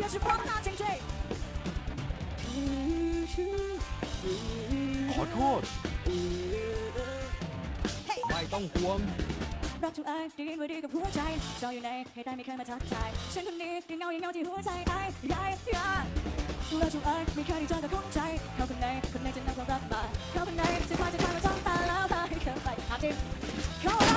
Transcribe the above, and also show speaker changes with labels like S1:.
S1: 也是光大前缀
S2: ขอโทษไม่ต้องห่วง
S1: รักทุกอายดีไม่ดีกับหัวใจจออยู่ในเหตุใดไม่เคยมาทักทายฉันคนนี้ยังเงายังเงาที่หัวใจไอ้ยหญ่ยารักทุกอายไม่เคยได้เจอกับคนใจเขาคนไหนคนไหนจะนำความรักมาเขาคนไหนจะคอยจะคอยมาจ้องตาแล้วพาให้เธอไปหาที่